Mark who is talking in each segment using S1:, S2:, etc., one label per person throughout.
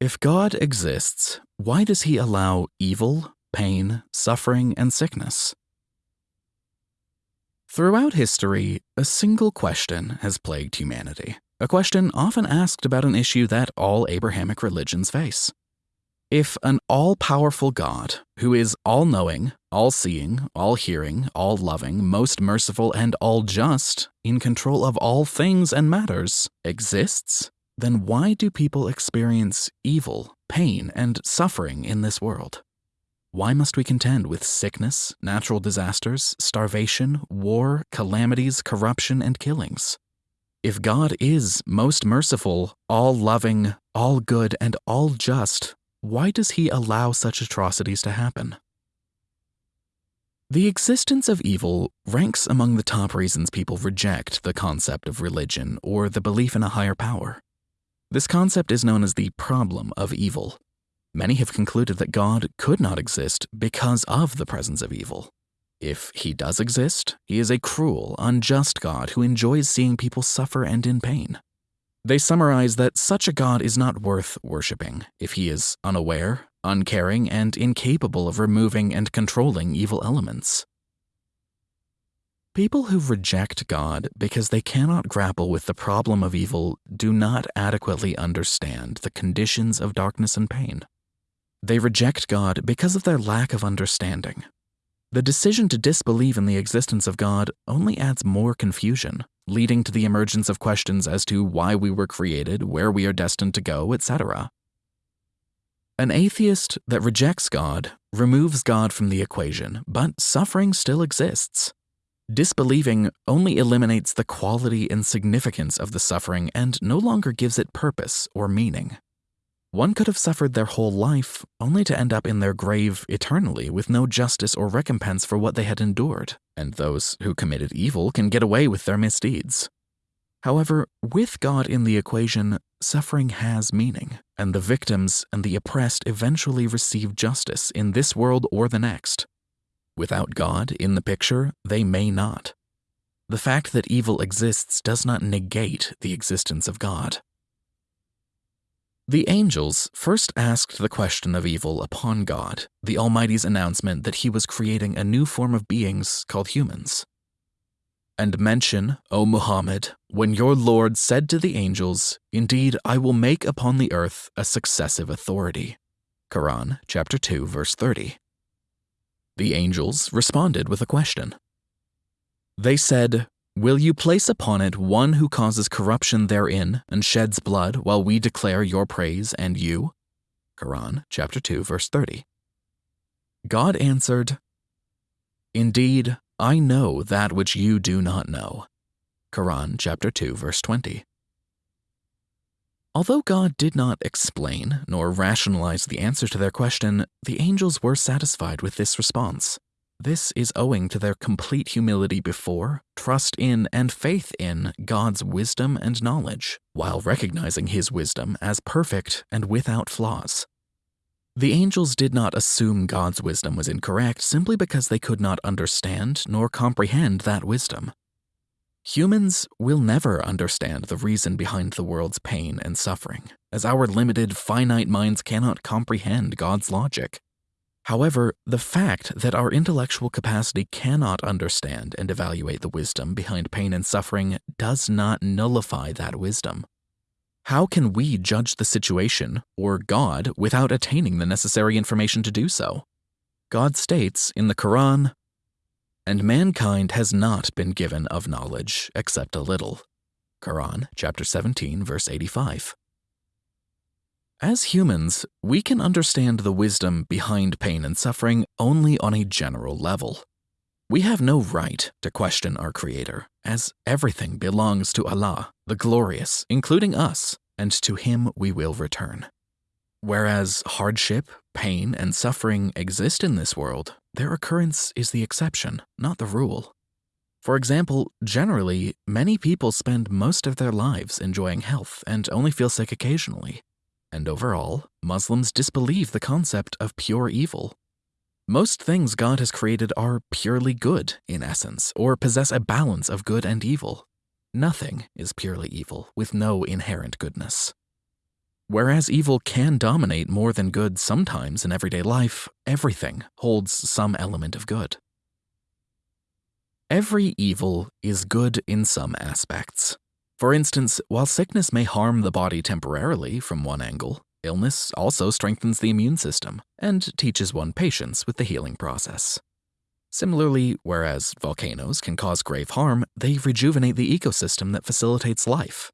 S1: If God exists, why does he allow evil, pain, suffering, and sickness? Throughout history, a single question has plagued humanity, a question often asked about an issue that all Abrahamic religions face. If an all powerful God, who is all knowing, all seeing, all hearing, all loving, most merciful, and all just, in control of all things and matters, exists, then why do people experience evil, pain, and suffering in this world? Why must we contend with sickness, natural disasters, starvation, war, calamities, corruption, and killings? If God is most merciful, all loving, all good, and all just, why does he allow such atrocities to happen? The existence of evil ranks among the top reasons people reject the concept of religion or the belief in a higher power. This concept is known as the problem of evil. Many have concluded that God could not exist because of the presence of evil. If he does exist, he is a cruel, unjust God who enjoys seeing people suffer and in pain. They summarize that such a God is not worth worshipping if he is unaware, uncaring, and incapable of removing and controlling evil elements. People who reject God because they cannot grapple with the problem of evil do not adequately understand the conditions of darkness and pain. They reject God because of their lack of understanding. The decision to disbelieve in the existence of God only adds more confusion leading to the emergence of questions as to why we were created, where we are destined to go, etc. An atheist that rejects God removes God from the equation, but suffering still exists. Disbelieving only eliminates the quality and significance of the suffering and no longer gives it purpose or meaning. One could have suffered their whole life only to end up in their grave eternally with no justice or recompense for what they had endured, and those who committed evil can get away with their misdeeds. However, with God in the equation, suffering has meaning, and the victims and the oppressed eventually receive justice in this world or the next. Without God in the picture, they may not. The fact that evil exists does not negate the existence of God. The angels first asked the question of evil upon God, the Almighty's announcement that he was creating a new form of beings called humans. And mention, O Muhammad, when your Lord said to the angels, Indeed, I will make upon the earth a successive authority. Quran chapter 2 verse 30. The angels responded with a question. They said, Will you place upon it one who causes corruption therein and sheds blood while we declare your praise and you? Quran chapter 2 verse 30. God answered, Indeed, I know that which you do not know. Quran chapter 2 verse 20. Although God did not explain nor rationalize the answer to their question, the angels were satisfied with this response. This is owing to their complete humility before, trust in, and faith in God's wisdom and knowledge, while recognizing His wisdom as perfect and without flaws. The angels did not assume God's wisdom was incorrect simply because they could not understand nor comprehend that wisdom. Humans will never understand the reason behind the world's pain and suffering, as our limited, finite minds cannot comprehend God's logic. However, the fact that our intellectual capacity cannot understand and evaluate the wisdom behind pain and suffering does not nullify that wisdom. How can we judge the situation, or God, without attaining the necessary information to do so? God states in the Quran, And mankind has not been given of knowledge except a little. Quran chapter 17 verse 85. As humans, we can understand the wisdom behind pain and suffering only on a general level. We have no right to question our Creator, as everything belongs to Allah, the Glorious, including us, and to Him we will return. Whereas hardship, pain, and suffering exist in this world, their occurrence is the exception, not the rule. For example, generally, many people spend most of their lives enjoying health and only feel sick occasionally. And overall, Muslims disbelieve the concept of pure evil. Most things God has created are purely good, in essence, or possess a balance of good and evil. Nothing is purely evil, with no inherent goodness. Whereas evil can dominate more than good sometimes in everyday life, everything holds some element of good. Every evil is good in some aspects. For instance, while sickness may harm the body temporarily from one angle, illness also strengthens the immune system and teaches one patience with the healing process. Similarly, whereas volcanoes can cause grave harm, they rejuvenate the ecosystem that facilitates life.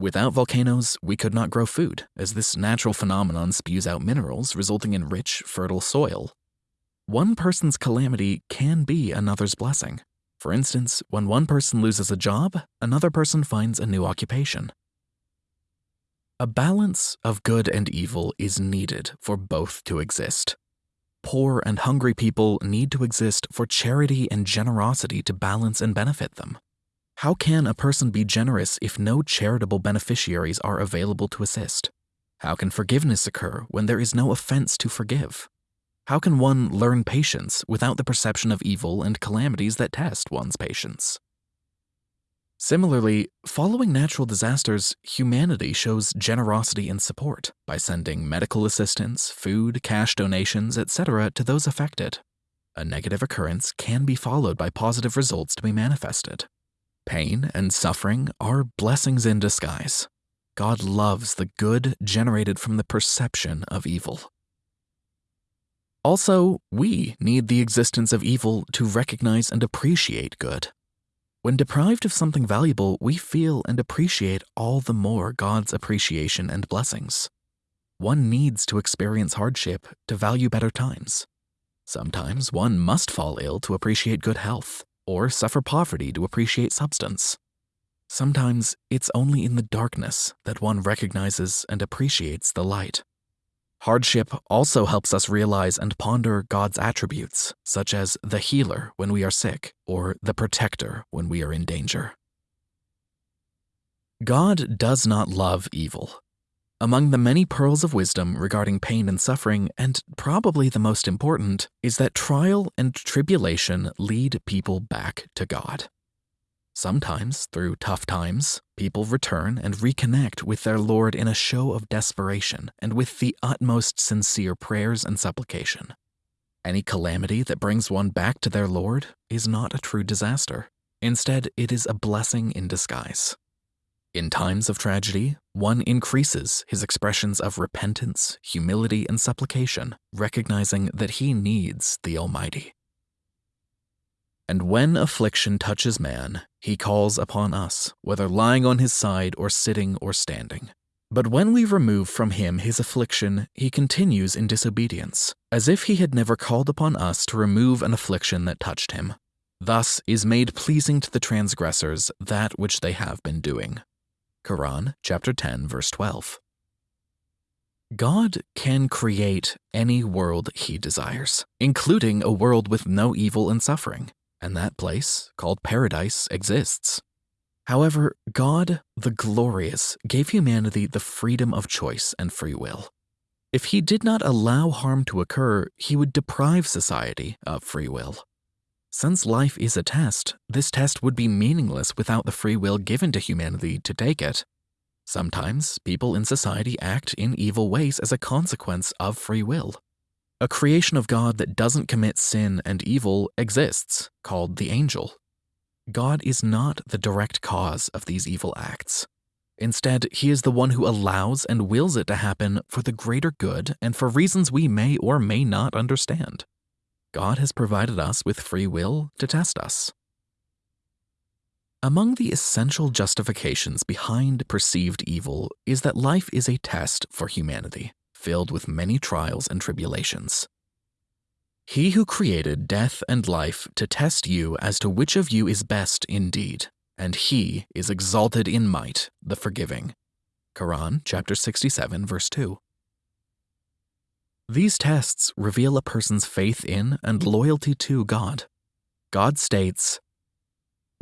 S1: Without volcanoes, we could not grow food, as this natural phenomenon spews out minerals, resulting in rich, fertile soil. One person's calamity can be another's blessing. For instance, when one person loses a job, another person finds a new occupation. A balance of good and evil is needed for both to exist. Poor and hungry people need to exist for charity and generosity to balance and benefit them. How can a person be generous if no charitable beneficiaries are available to assist? How can forgiveness occur when there is no offense to forgive? How can one learn patience without the perception of evil and calamities that test one's patience? Similarly, following natural disasters, humanity shows generosity and support by sending medical assistance, food, cash donations, etc. to those affected. A negative occurrence can be followed by positive results to be manifested. Pain and suffering are blessings in disguise. God loves the good generated from the perception of evil. Also, we need the existence of evil to recognize and appreciate good. When deprived of something valuable, we feel and appreciate all the more God's appreciation and blessings. One needs to experience hardship to value better times. Sometimes one must fall ill to appreciate good health or suffer poverty to appreciate substance. Sometimes it's only in the darkness that one recognizes and appreciates the light. Hardship also helps us realize and ponder God's attributes, such as the healer when we are sick or the protector when we are in danger. God does not love evil, among the many pearls of wisdom regarding pain and suffering, and probably the most important, is that trial and tribulation lead people back to God. Sometimes, through tough times, people return and reconnect with their Lord in a show of desperation and with the utmost sincere prayers and supplication. Any calamity that brings one back to their Lord is not a true disaster. Instead, it is a blessing in disguise. In times of tragedy, one increases his expressions of repentance, humility, and supplication, recognizing that he needs the Almighty. And when affliction touches man, he calls upon us, whether lying on his side or sitting or standing. But when we remove from him his affliction, he continues in disobedience, as if he had never called upon us to remove an affliction that touched him. Thus is made pleasing to the transgressors that which they have been doing. Quran chapter 10 verse 12. God can create any world he desires, including a world with no evil and suffering, and that place, called paradise, exists. However, God, the glorious, gave humanity the freedom of choice and free will. If he did not allow harm to occur, he would deprive society of free will. Since life is a test, this test would be meaningless without the free will given to humanity to take it. Sometimes people in society act in evil ways as a consequence of free will. A creation of God that doesn't commit sin and evil exists, called the angel. God is not the direct cause of these evil acts. Instead, he is the one who allows and wills it to happen for the greater good and for reasons we may or may not understand. God has provided us with free will to test us. Among the essential justifications behind perceived evil is that life is a test for humanity, filled with many trials and tribulations. He who created death and life to test you as to which of you is best indeed, and he is exalted in might, the forgiving. Quran chapter 67 verse 2. These tests reveal a person's faith in and loyalty to God. God states,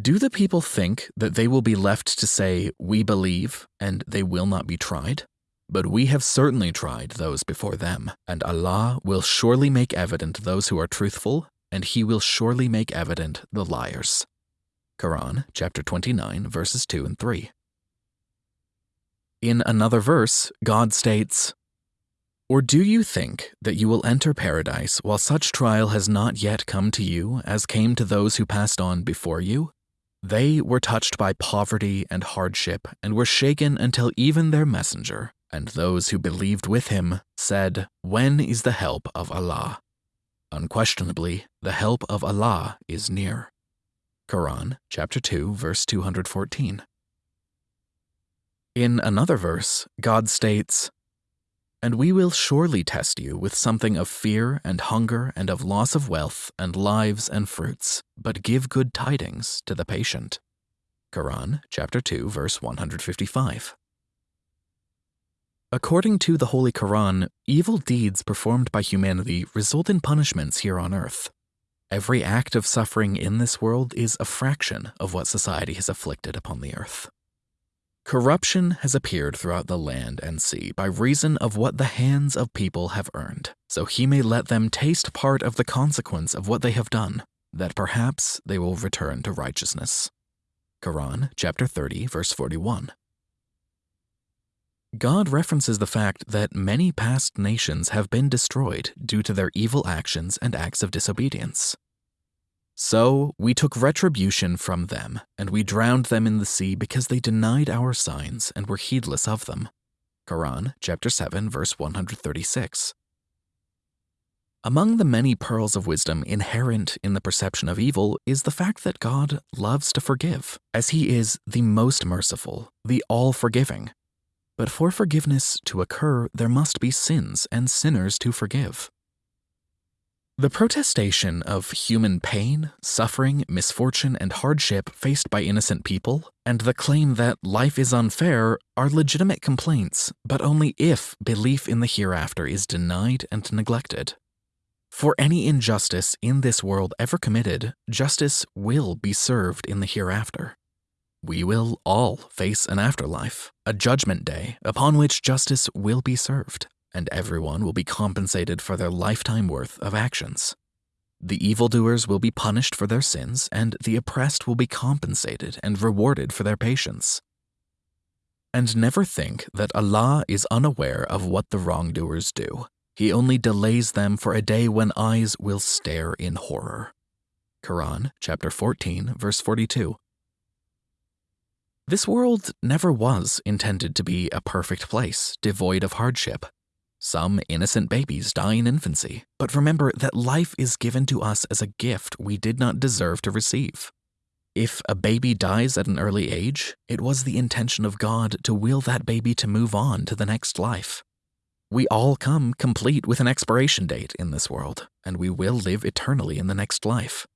S1: Do the people think that they will be left to say, We believe, and they will not be tried? But we have certainly tried those before them, and Allah will surely make evident those who are truthful, and He will surely make evident the liars. Quran chapter 29, verses 2 and 3. In another verse, God states, Or do you think that you will enter paradise while such trial has not yet come to you as came to those who passed on before you? They were touched by poverty and hardship and were shaken until even their messenger, and those who believed with him, said, When is the help of Allah? Unquestionably, the help of Allah is near. Quran, chapter 2, verse 214. In another verse, God states, And we will surely test you with something of fear and hunger and of loss of wealth and lives and fruits, but give good tidings to the patient. Quran, chapter 2, verse 155. According to the Holy Quran, evil deeds performed by humanity result in punishments here on earth. Every act of suffering in this world is a fraction of what society has afflicted upon the earth. Corruption has appeared throughout the land and sea by reason of what the hands of people have earned, so he may let them taste part of the consequence of what they have done, that perhaps they will return to righteousness. Quran chapter 30 verse 41. God references the fact that many past nations have been destroyed due to their evil actions and acts of disobedience. So we took retribution from them, and we drowned them in the sea because they denied our signs and were heedless of them. Quran, chapter 7, verse 136. Among the many pearls of wisdom inherent in the perception of evil is the fact that God loves to forgive, as He is the most merciful, the all forgiving. But for forgiveness to occur, there must be sins and sinners to forgive. The protestation of human pain, suffering, misfortune, and hardship faced by innocent people, and the claim that life is unfair are legitimate complaints, but only if belief in the hereafter is denied and neglected. For any injustice in this world ever committed, justice will be served in the hereafter. We will all face an afterlife, a judgment day upon which justice will be served and everyone will be compensated for their lifetime worth of actions. The evildoers will be punished for their sins, and the oppressed will be compensated and rewarded for their patience. And never think that Allah is unaware of what the wrongdoers do. He only delays them for a day when eyes will stare in horror. Quran chapter 14 verse 42. This world never was intended to be a perfect place, devoid of hardship. Some innocent babies die in infancy, but remember that life is given to us as a gift we did not deserve to receive. If a baby dies at an early age, it was the intention of God to will that baby to move on to the next life. We all come complete with an expiration date in this world, and we will live eternally in the next life.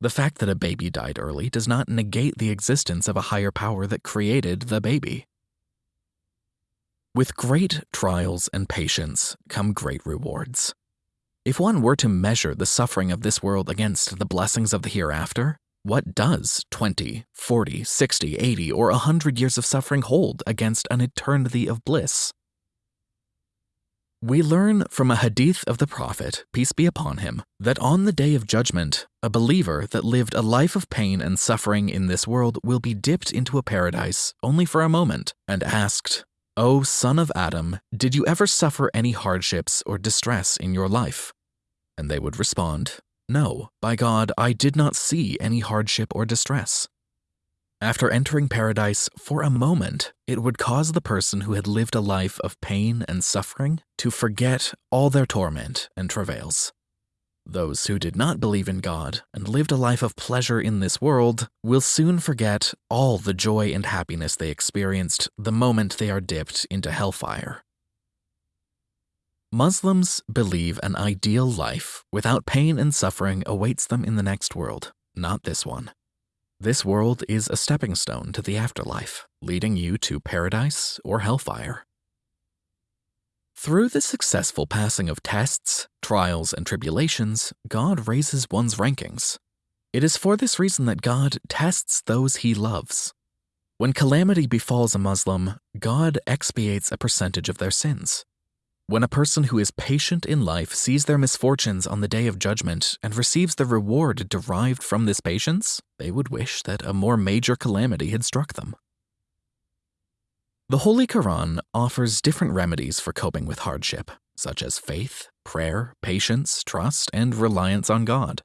S1: The fact that a baby died early does not negate the existence of a higher power that created the baby. With great trials and patience come great rewards. If one were to measure the suffering of this world against the blessings of the hereafter, what does 20, 40, 60, 80, or 100 years of suffering hold against an eternity of bliss? We learn from a hadith of the Prophet, peace be upon him, that on the day of judgment, a believer that lived a life of pain and suffering in this world will be dipped into a paradise only for a moment and asked, O son of Adam, did you ever suffer any hardships or distress in your life? And they would respond, No, by God, I did not see any hardship or distress. After entering paradise, for a moment, it would cause the person who had lived a life of pain and suffering to forget all their torment and travails. Those who did not believe in God and lived a life of pleasure in this world will soon forget all the joy and happiness they experienced the moment they are dipped into hellfire. Muslims believe an ideal life without pain and suffering awaits them in the next world, not this one. This world is a stepping stone to the afterlife, leading you to paradise or hellfire. Through the successful passing of tests, trials, and tribulations, God raises one's rankings. It is for this reason that God tests those he loves. When calamity befalls a Muslim, God expiates a percentage of their sins. When a person who is patient in life sees their misfortunes on the day of judgment and receives the reward derived from this patience, they would wish that a more major calamity had struck them. The Holy Quran offers different remedies for coping with hardship, such as faith, prayer, patience, trust, and reliance on God.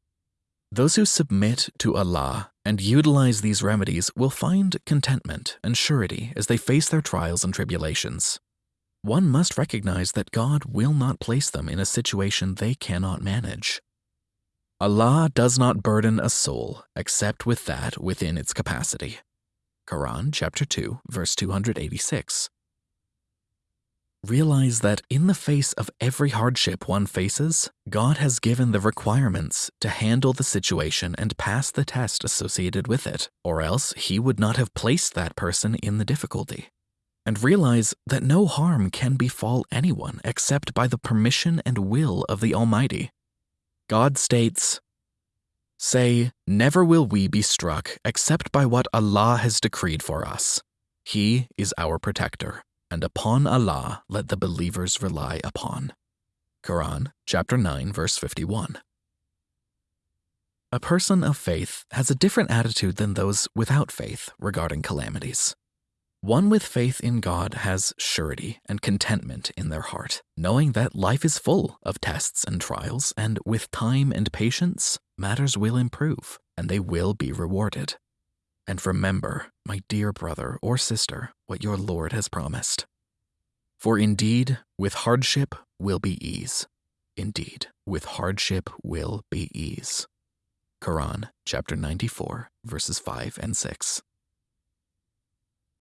S1: Those who submit to Allah and utilize these remedies will find contentment and surety as they face their trials and tribulations. One must recognize that God will not place them in a situation they cannot manage. Allah does not burden a soul except with that within its capacity. Quran chapter 2 verse 286. Realize that in the face of every hardship one faces, God has given the requirements to handle the situation and pass the test associated with it, or else He would not have placed that person in the difficulty. And realize that no harm can befall anyone except by the permission and will of the Almighty. God states, Say, Never will we be struck except by what Allah has decreed for us. He is our protector and upon Allah let the believers rely upon. Quran chapter 9 verse 51. A person of faith has a different attitude than those without faith regarding calamities. One with faith in God has surety and contentment in their heart, knowing that life is full of tests and trials, and with time and patience, matters will improve and they will be rewarded. And remember, my dear brother or sister, what your Lord has promised. For indeed, with hardship will be ease. Indeed, with hardship will be ease. Quran chapter 94, verses 5 and 6.